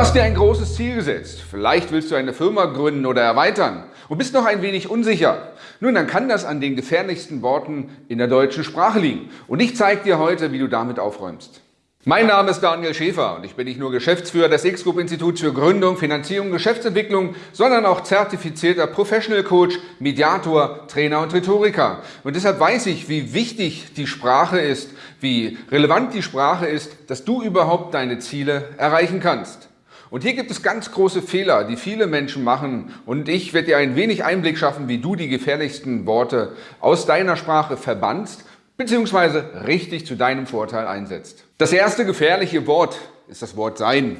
hast dir ein großes Ziel gesetzt. Vielleicht willst du eine Firma gründen oder erweitern und bist noch ein wenig unsicher. Nun, dann kann das an den gefährlichsten Worten in der deutschen Sprache liegen. Und ich zeige dir heute, wie du damit aufräumst. Mein Name ist Daniel Schäfer und ich bin nicht nur Geschäftsführer des X-Group Instituts für Gründung, Finanzierung, Geschäftsentwicklung, sondern auch zertifizierter Professional Coach, Mediator, Trainer und Rhetoriker. Und deshalb weiß ich, wie wichtig die Sprache ist, wie relevant die Sprache ist, dass du überhaupt deine Ziele erreichen kannst. Und hier gibt es ganz große Fehler, die viele Menschen machen und ich werde dir ein wenig Einblick schaffen, wie du die gefährlichsten Worte aus deiner Sprache verbannst bzw. richtig zu deinem Vorteil einsetzt. Das erste gefährliche Wort ist das Wort Sein.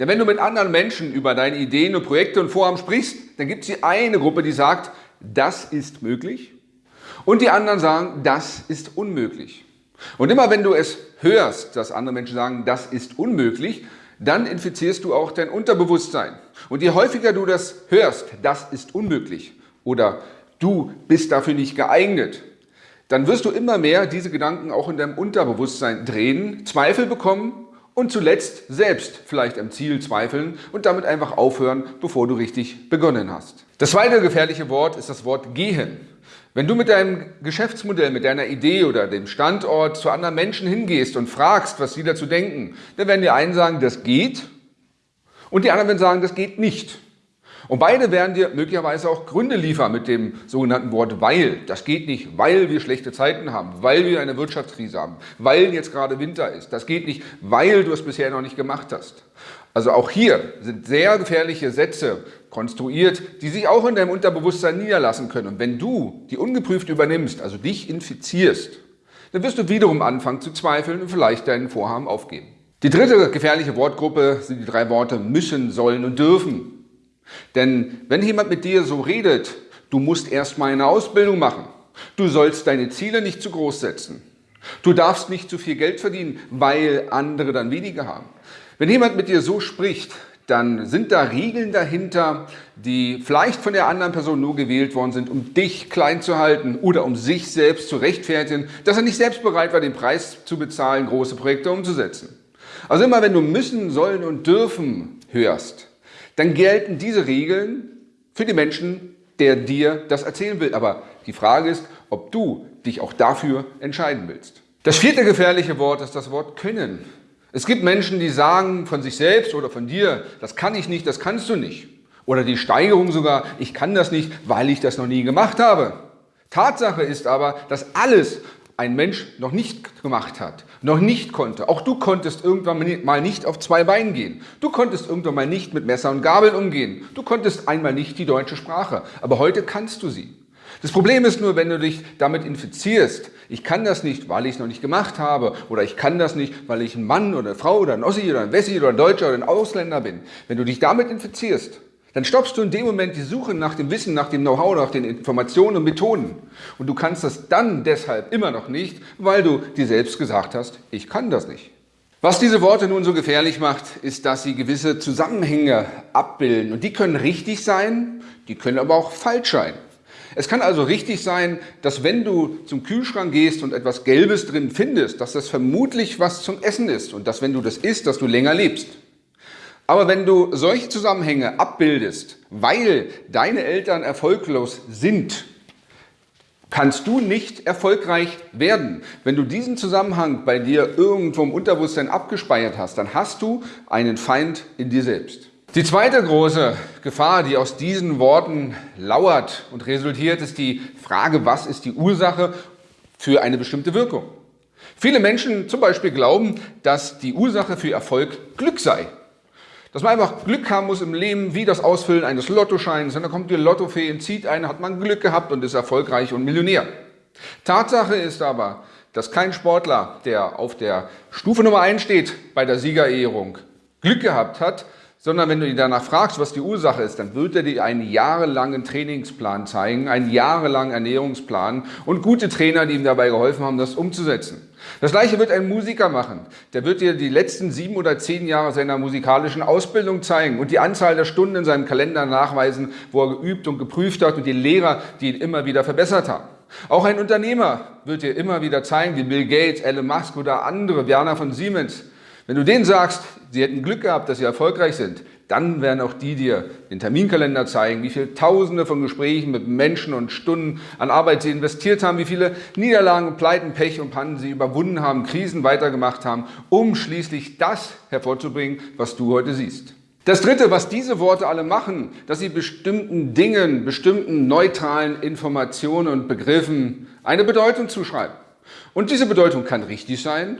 Denn wenn du mit anderen Menschen über deine Ideen und Projekte und Vorhaben sprichst, dann gibt es die eine Gruppe, die sagt, das ist möglich und die anderen sagen, das ist unmöglich. Und immer wenn du es hörst, dass andere Menschen sagen, das ist unmöglich, dann infizierst du auch dein Unterbewusstsein. Und je häufiger du das hörst, das ist unmöglich oder du bist dafür nicht geeignet, dann wirst du immer mehr diese Gedanken auch in deinem Unterbewusstsein drehen, Zweifel bekommen und zuletzt selbst vielleicht am Ziel zweifeln und damit einfach aufhören, bevor du richtig begonnen hast. Das zweite gefährliche Wort ist das Wort gehen. Wenn du mit deinem Geschäftsmodell, mit deiner Idee oder dem Standort zu anderen Menschen hingehst und fragst, was sie dazu denken, dann werden die einen sagen, das geht und die anderen werden sagen, das geht nicht. Und beide werden dir möglicherweise auch Gründe liefern mit dem sogenannten Wort weil. Das geht nicht, weil wir schlechte Zeiten haben, weil wir eine Wirtschaftskrise haben, weil jetzt gerade Winter ist. Das geht nicht, weil du es bisher noch nicht gemacht hast. Also auch hier sind sehr gefährliche Sätze konstruiert, die sich auch in deinem Unterbewusstsein niederlassen können. Und wenn du die ungeprüft übernimmst, also dich infizierst, dann wirst du wiederum anfangen zu zweifeln und vielleicht deinen Vorhaben aufgeben. Die dritte gefährliche Wortgruppe sind die drei Worte müssen, sollen und dürfen. Denn wenn jemand mit dir so redet, du musst erstmal eine Ausbildung machen, du sollst deine Ziele nicht zu groß setzen, du darfst nicht zu viel Geld verdienen, weil andere dann weniger haben. Wenn jemand mit dir so spricht, dann sind da Regeln dahinter, die vielleicht von der anderen Person nur gewählt worden sind, um dich klein zu halten oder um sich selbst zu rechtfertigen, dass er nicht selbst bereit war, den Preis zu bezahlen, große Projekte umzusetzen. Also immer wenn du müssen, sollen und dürfen hörst, dann gelten diese Regeln für die Menschen, der dir das erzählen will. Aber die Frage ist, ob du dich auch dafür entscheiden willst. Das vierte gefährliche Wort ist das Wort können. Es gibt Menschen, die sagen von sich selbst oder von dir, das kann ich nicht, das kannst du nicht. Oder die Steigerung sogar, ich kann das nicht, weil ich das noch nie gemacht habe. Tatsache ist aber, dass alles, ein Mensch noch nicht gemacht hat, noch nicht konnte. Auch du konntest irgendwann mal nicht auf zwei Beinen gehen. Du konntest irgendwann mal nicht mit Messer und Gabel umgehen. Du konntest einmal nicht die deutsche Sprache. Aber heute kannst du sie. Das Problem ist nur, wenn du dich damit infizierst, ich kann das nicht, weil ich es noch nicht gemacht habe, oder ich kann das nicht, weil ich ein Mann oder eine Frau oder ein Ossi oder ein Wessi oder ein Deutscher oder ein Ausländer bin. Wenn du dich damit infizierst, dann stoppst du in dem Moment die Suche nach dem Wissen, nach dem Know-how, nach den Informationen und Methoden. Und du kannst das dann deshalb immer noch nicht, weil du dir selbst gesagt hast, ich kann das nicht. Was diese Worte nun so gefährlich macht, ist, dass sie gewisse Zusammenhänge abbilden. Und die können richtig sein, die können aber auch falsch sein. Es kann also richtig sein, dass wenn du zum Kühlschrank gehst und etwas Gelbes drin findest, dass das vermutlich was zum Essen ist und dass wenn du das isst, dass du länger lebst. Aber wenn du solche Zusammenhänge abbildest, weil deine Eltern erfolglos sind, kannst du nicht erfolgreich werden. Wenn du diesen Zusammenhang bei dir irgendwo im Unterbewusstsein abgespeichert hast, dann hast du einen Feind in dir selbst. Die zweite große Gefahr, die aus diesen Worten lauert und resultiert, ist die Frage, was ist die Ursache für eine bestimmte Wirkung? Viele Menschen zum Beispiel glauben, dass die Ursache für Erfolg Glück sei. Dass man einfach Glück haben muss im Leben, wie das Ausfüllen eines Lottoscheins. Und dann kommt die Lottofee und zieht einen, hat man Glück gehabt und ist erfolgreich und Millionär. Tatsache ist aber, dass kein Sportler, der auf der Stufe Nummer 1 steht bei der Siegerehrung, Glück gehabt hat, sondern wenn du ihn danach fragst, was die Ursache ist, dann wird er dir einen jahrelangen Trainingsplan zeigen, einen jahrelangen Ernährungsplan und gute Trainer, die ihm dabei geholfen haben, das umzusetzen. Das gleiche wird ein Musiker machen. Der wird dir die letzten sieben oder zehn Jahre seiner musikalischen Ausbildung zeigen und die Anzahl der Stunden in seinem Kalender nachweisen, wo er geübt und geprüft hat und die Lehrer, die ihn immer wieder verbessert haben. Auch ein Unternehmer wird dir immer wieder zeigen, wie Bill Gates, Elon Musk oder andere, Werner von Siemens, Wenn du denen sagst, sie hätten Glück gehabt, dass sie erfolgreich sind, dann werden auch die dir den Terminkalender zeigen, wie viele Tausende von Gesprächen mit Menschen und Stunden an Arbeit sie investiert haben, wie viele Niederlagen, Pleiten, Pech und Pannen sie überwunden haben, Krisen weitergemacht haben, um schließlich das hervorzubringen, was du heute siehst. Das Dritte, was diese Worte alle machen, dass sie bestimmten Dingen, bestimmten neutralen Informationen und Begriffen eine Bedeutung zuschreiben. Und diese Bedeutung kann richtig sein,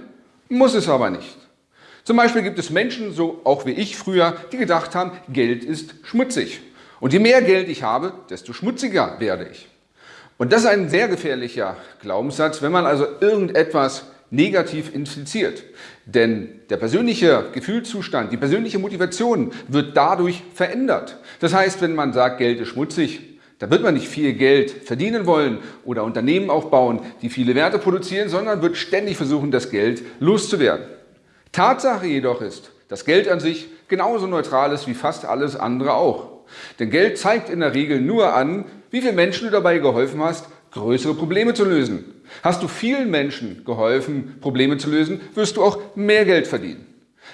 muss es aber nicht. Zum Beispiel gibt es Menschen, so auch wie ich früher, die gedacht haben, Geld ist schmutzig. Und je mehr Geld ich habe, desto schmutziger werde ich. Und das ist ein sehr gefährlicher Glaubenssatz, wenn man also irgendetwas negativ infiziert. Denn der persönliche Gefühlszustand, die persönliche Motivation wird dadurch verändert. Das heißt, wenn man sagt, Geld ist schmutzig, da wird man nicht viel Geld verdienen wollen oder Unternehmen aufbauen, die viele Werte produzieren, sondern wird ständig versuchen, das Geld loszuwerden. Tatsache jedoch ist, dass Geld an sich genauso neutral ist wie fast alles andere auch. Denn Geld zeigt in der Regel nur an, wie viele Menschen du dabei geholfen hast, größere Probleme zu lösen. Hast du vielen Menschen geholfen, Probleme zu lösen, wirst du auch mehr Geld verdienen.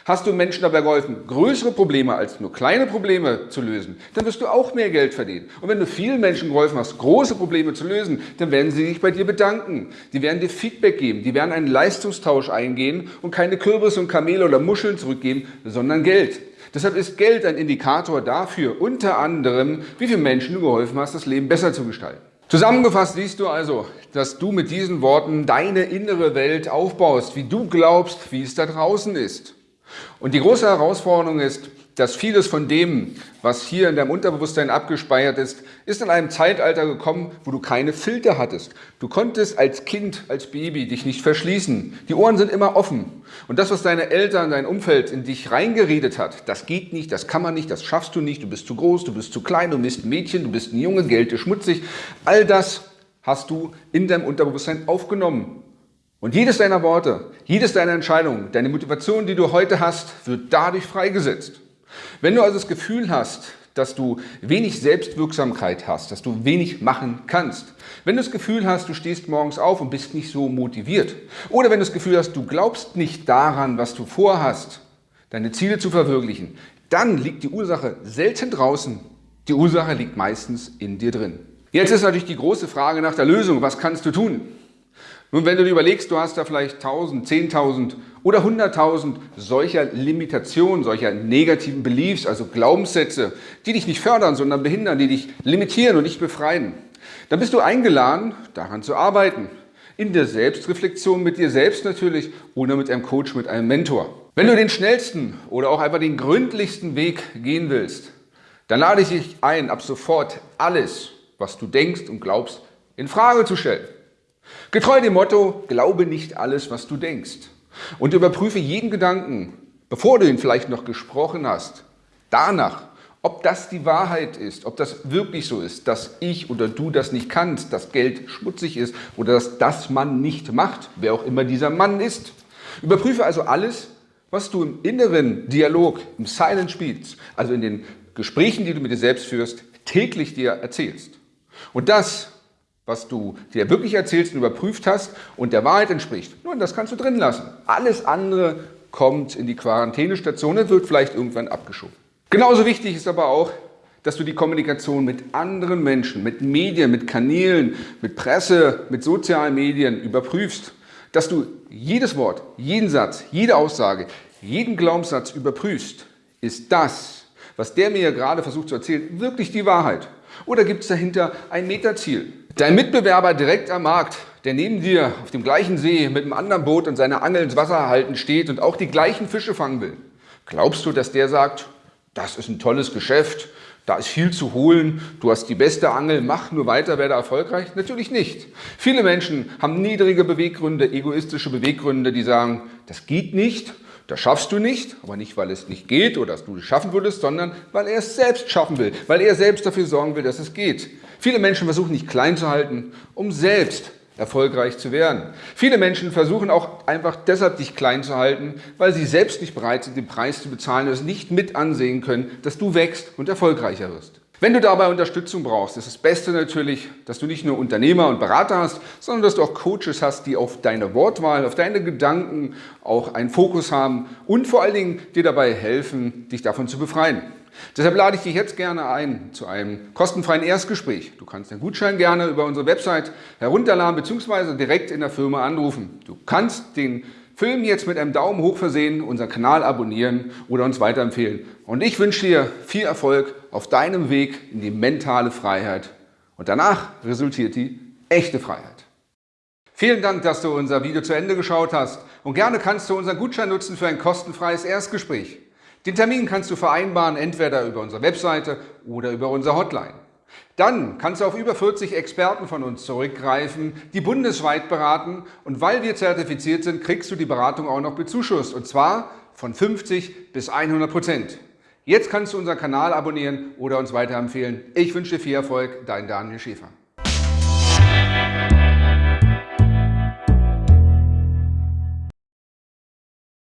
Hast du Menschen dabei geholfen, größere Probleme als nur kleine Probleme zu lösen, dann wirst du auch mehr Geld verdienen. Und wenn du vielen Menschen geholfen hast, große Probleme zu lösen, dann werden sie sich bei dir bedanken. Die werden dir Feedback geben, die werden einen Leistungstausch eingehen und keine Kürbisse und Kamele oder Muscheln zurückgeben, sondern Geld. Deshalb ist Geld ein Indikator dafür, unter anderem, wie viele Menschen du geholfen hast, das Leben besser zu gestalten. Zusammengefasst siehst du also, dass du mit diesen Worten deine innere Welt aufbaust, wie du glaubst, wie es da draußen ist. Und die große Herausforderung ist, dass vieles von dem, was hier in deinem Unterbewusstsein abgespeichert ist, ist in einem Zeitalter gekommen, wo du keine Filter hattest. Du konntest als Kind, als Baby dich nicht verschließen. Die Ohren sind immer offen. Und das, was deine Eltern, dein Umfeld in dich reingeredet hat, das geht nicht, das kann man nicht, das schaffst du nicht, du bist zu groß, du bist zu klein, du bist ein Mädchen, du bist ein Junge, Geld ist schmutzig. All das hast du in deinem Unterbewusstsein aufgenommen. Und jedes deiner Worte, jedes deiner Entscheidungen, deine Motivation, die du heute hast, wird dadurch freigesetzt. Wenn du also das Gefühl hast, dass du wenig Selbstwirksamkeit hast, dass du wenig machen kannst, wenn du das Gefühl hast, du stehst morgens auf und bist nicht so motiviert, oder wenn du das Gefühl hast, du glaubst nicht daran, was du vorhast, deine Ziele zu verwirklichen, dann liegt die Ursache selten draußen. Die Ursache liegt meistens in dir drin. Jetzt ist natürlich die große Frage nach der Lösung. Was kannst du tun? Nun, wenn du dir überlegst, du hast da vielleicht 1000, 10.000 oder 100.000 solcher Limitationen, solcher negativen Beliefs, also Glaubenssätze, die dich nicht fördern, sondern behindern, die dich limitieren und nicht befreien, dann bist du eingeladen, daran zu arbeiten. In der Selbstreflexion mit dir selbst natürlich oder mit einem Coach, mit einem Mentor. Wenn du den schnellsten oder auch einfach den gründlichsten Weg gehen willst, dann lade ich dich ein, ab sofort alles, was du denkst und glaubst, in Frage zu stellen. Getreu dem Motto, glaube nicht alles, was du denkst. Und überprüfe jeden Gedanken, bevor du ihn vielleicht noch gesprochen hast, danach, ob das die Wahrheit ist, ob das wirklich so ist, dass ich oder du das nicht kannst, dass Geld schmutzig ist oder dass das Mann nicht macht, wer auch immer dieser Mann ist. Überprüfe also alles, was du im inneren Dialog, im Silent Speech, also in den Gesprächen, die du mit dir selbst führst, täglich dir erzählst. Und das was du dir wirklich erzählst und überprüft hast und der Wahrheit entspricht, nun, das kannst du drin lassen. Alles andere kommt in die Quarantänestation und wird vielleicht irgendwann abgeschoben. Genauso wichtig ist aber auch, dass du die Kommunikation mit anderen Menschen, mit Medien, mit Kanälen, mit Presse, mit sozialen Medien überprüfst. Dass du jedes Wort, jeden Satz, jede Aussage, jeden Glaubenssatz überprüfst. Ist das, was der mir gerade versucht zu erzählen, wirklich die Wahrheit? Oder gibt es dahinter ein Metaziel? Dein Mitbewerber direkt am Markt, der neben dir auf dem gleichen See mit einem anderen Boot und seine Angel ins Wasser halten steht und auch die gleichen Fische fangen will. Glaubst du, dass der sagt, das ist ein tolles Geschäft, da ist viel zu holen, du hast die beste Angel, mach nur weiter, werde erfolgreich? Natürlich nicht. Viele Menschen haben niedrige Beweggründe, egoistische Beweggründe, die sagen, das geht nicht das schaffst du nicht, aber nicht, weil es nicht geht oder dass du es schaffen würdest, sondern weil er es selbst schaffen will, weil er selbst dafür sorgen will, dass es geht. Viele Menschen versuchen nicht klein zu halten, um selbst erfolgreich zu werden. Viele Menschen versuchen auch einfach deshalb dich klein zu halten, weil sie selbst nicht bereit sind, den Preis zu bezahlen und es nicht mit ansehen können, dass du wächst und erfolgreicher wirst. Wenn du dabei Unterstützung brauchst, ist das Beste natürlich, dass du nicht nur Unternehmer und Berater hast, sondern dass du auch Coaches hast, die auf deine Wortwahl, auf deine Gedanken auch einen Fokus haben und vor allen Dingen dir dabei helfen, dich davon zu befreien. Deshalb lade ich dich jetzt gerne ein zu einem kostenfreien Erstgespräch. Du kannst den Gutschein gerne über unsere Website herunterladen bzw. direkt in der Firma anrufen. Du kannst den Film jetzt mit einem Daumen hoch versehen, unseren Kanal abonnieren oder uns weiterempfehlen. Und ich wünsche dir viel Erfolg auf deinem Weg in die mentale Freiheit. Und danach resultiert die echte Freiheit. Vielen Dank, dass du unser Video zu Ende geschaut hast. Und gerne kannst du unseren Gutschein nutzen für ein kostenfreies Erstgespräch. Den Termin kannst du vereinbaren, entweder über unsere Webseite oder über unsere Hotline. Dann kannst du auf über 40 Experten von uns zurückgreifen, die bundesweit beraten und weil wir zertifiziert sind, kriegst du die Beratung auch noch bezuschusst und zwar von 50 bis 100 Prozent. Jetzt kannst du unseren Kanal abonnieren oder uns weiterempfehlen. Ich wünsche dir viel Erfolg, dein Daniel Schäfer.